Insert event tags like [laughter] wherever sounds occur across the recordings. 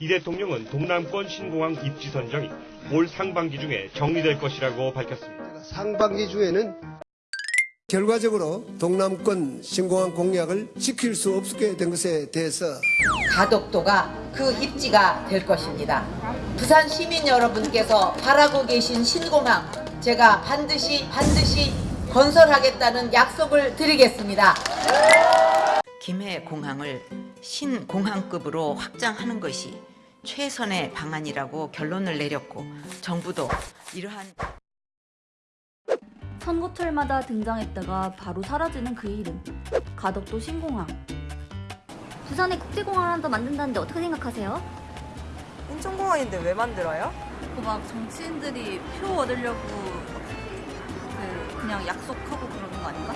이 대통령은 동남권 신공항 입지 선정이 올 상반기 중에 정리될 것이라고 밝혔습니다. 상반기 중에는 결과적으로 동남권 신공항 공약을 지킬 수 없게 된 것에 대해서 가덕도가 그 입지가 될 것입니다. 부산 시민 여러분께서 바라고 계신 신공항 제가 반드시 반드시 건설하겠다는 약속을 드리겠습니다. 김해 공항을 신공항급으로 확장하는 것이 최선의 방안이라고 결론을 내렸고 정부도 이러한 선거철마다 등장했다가 바로 사라지는 그 이름 가덕도 신공항 부산에 국제공항을 하나 더 만든다는데 어떻게 생각하세요? 인천공항인데 왜 만들어요? 막 정치인들이 표 얻으려고 그 그냥 약속하고 그러는 거 아닌가?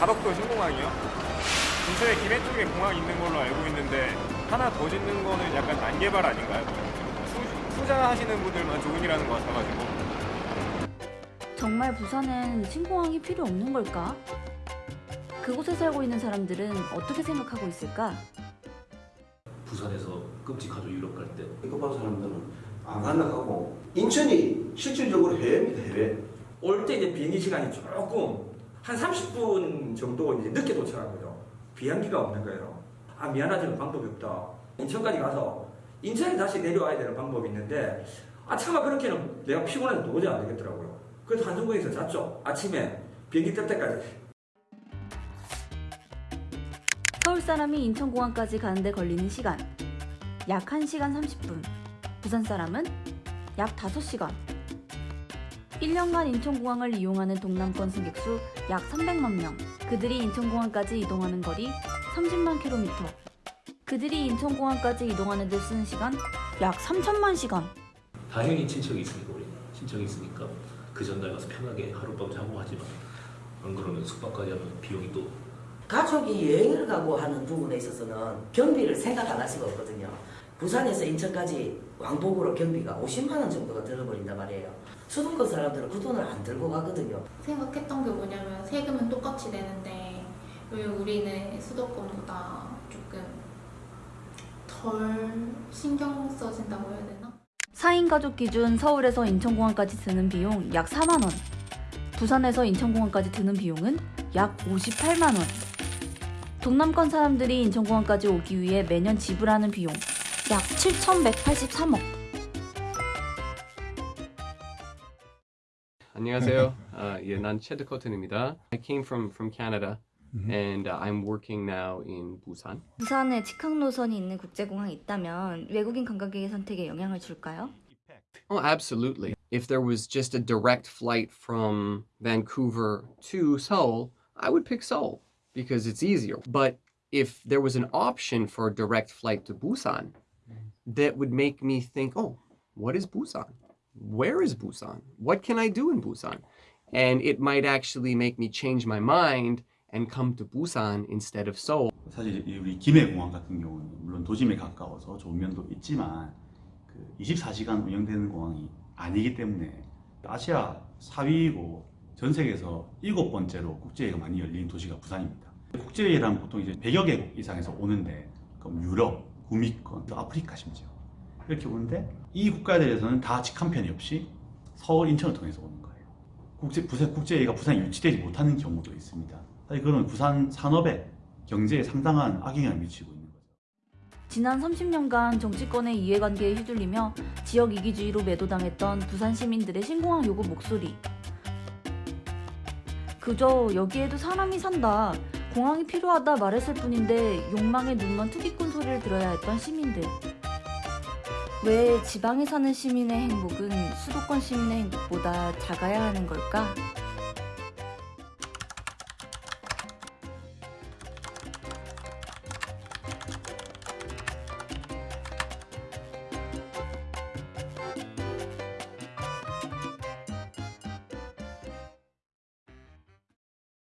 가덕도 신공항이요? 인천에 김해 쪽에 공항이 있는 걸로 알고 있는데 하나 더 짓는 거는 약간 난개발 아닌가요? 투, 투자하시는 분들만 좋은 일이라는 것 같아가지고 정말 부산엔 신공항이 필요 없는 걸까? 그곳에 살고 있는 사람들은 어떻게 생각하고 있을까? 부산에서 끔찍하죠 유럽 갈 때. 급한 사람들은 안 간다고 인천이 실질적으로 해외입니다 해외 올 때 이제 비행기 시간이 조금 한 30분 정도 이제 늦게 도착하고요. 비행기가 없는 거예요. 아 미안하지만 방법이 없다. 인천까지 가서 인천에 다시 내려와야 되는 방법이 있는데 아 차마 그렇게는 내가 피곤해서 도저히 안 되겠더라고요. 그래서 한정거에서 잤죠. 아침에 비행기 뜰 때까지. 서울 사람이 인천공항까지 가는데 걸리는 시간 약 1시간 30분 부산 사람은 약 5시간 1년간 인천공항을 이용하는 동남권 승객 수 약 300만 명 그들이 인천공항까지 이동하는 거리 30만 킬로미터 그들이 인천공항까지 이동하는 데 쓰는 시간 약 3천만 시간 당연히 친척이 있으니까 우리 친척이 있으니까 그 전날 가서 편하게 하룻밤 자고 하지만 안 그러면 숙박까지 하면 비용이 또 가족이 여행을 가고 하는 부분에 있어서는 경비를 생각 안 할 수가 없거든요. 부산에서 인천까지 왕복으로 경비가 50만 원 정도가 들어버린단 말이에요. 수도권 사람들은 그 돈을 안 들고 가거든요. 생각했던 게 뭐냐면 세금은 똑같이 내는데 왜 우리는 수도권보다 조금 덜 신경 써진다고 해야 되나? 4인 가족 기준 서울에서 인천공항까지 드는 비용 약 4만원 부산에서 인천공항까지 드는 비용은 약 58만원 동남권 사람들이 인천공항까지 오기 위해 매년 지불하는 비용 약 7,183억 안녕하세요. [laughs] 아, 예, 난 체드 커튼입니다. I came from from Canada and uh, I'm working now in Busan. 부산에 직항 노선이 있는 국제공항이 있다면 외국인 관광객의 선택에 영향을 줄까요? Oh, absolutely. If there was just a direct flight from Vancouver to Seoul, I would pick Seoul because it's easier. But if there was an option for a direct flight to Busan, that would make me think, oh, what is Busan? Where is Busan? What can I do in Busan? And it might actually make me change my mind and come to Busan instead of Seoul. 사실 이 우리 김해공항 같은 경우는 물론 도심에 가까워서 좋은 면도 있지만 그 24시간 운영되는 공항이 아니기 때문에 아시아 4위이고 전 세계에서 일곱 번째로 국제회의가 많이 열리는 도시가 부산입니다. 국제회의란 보통 이제 100여 개국 이상에서 오는데 그럼 유럽, 구미권, 또 아프리카 심지어 이렇게 오는데 이 국가들에서는 다 직항편이 없이 서울, 인천을 통해서 오는 거예요. 국제, 부산, 국제회의가 부산에 유치되지 못하는 경우도 있습니다. 사실 그런 부산 산업에 경제에 상당한 악영향을 미치고 있는 거죠. 지난 30년간 정치권의 이해관계에 휘둘리며 지역 이기주의로 매도당했던 부산 시민들의 신공항 요구 목소리. 그저 여기에도 사람이 산다, 공항이 필요하다 말했을 뿐인데 욕망에 눈먼 투기꾼 소리를 들어야 했던 시민들. 왜 지방에 사는 시민의 행복은 수도권 시민의 행복보다 작아야 하는 걸까?